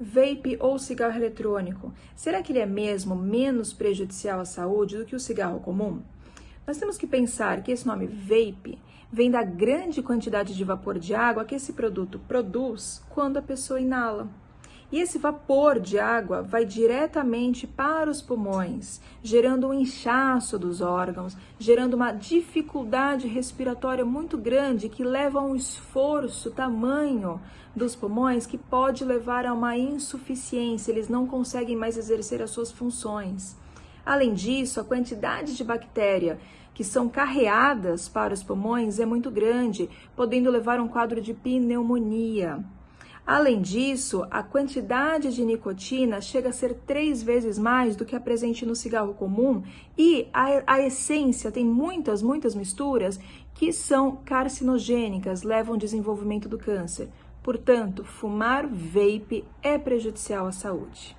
Vape ou cigarro eletrônico, será que ele é mesmo menos prejudicial à saúde do que o cigarro comum? Nós temos que pensar que esse nome vape vem da grande quantidade de vapor de água que esse produto produz quando a pessoa inala. E esse vapor de água vai diretamente para os pulmões, gerando um inchaço dos órgãos, gerando uma dificuldade respiratória muito grande que leva a um esforço tamanho dos pulmões que pode levar a uma insuficiência, eles não conseguem mais exercer as suas funções. Além disso, a quantidade de bactéria que são carreadas para os pulmões é muito grande, podendo levar a um quadro de pneumonia. Além disso, a quantidade de nicotina chega a ser três vezes mais do que a presente no cigarro comum e a, a essência tem muitas, muitas misturas que são carcinogênicas, levam ao desenvolvimento do câncer. Portanto, fumar vape é prejudicial à saúde.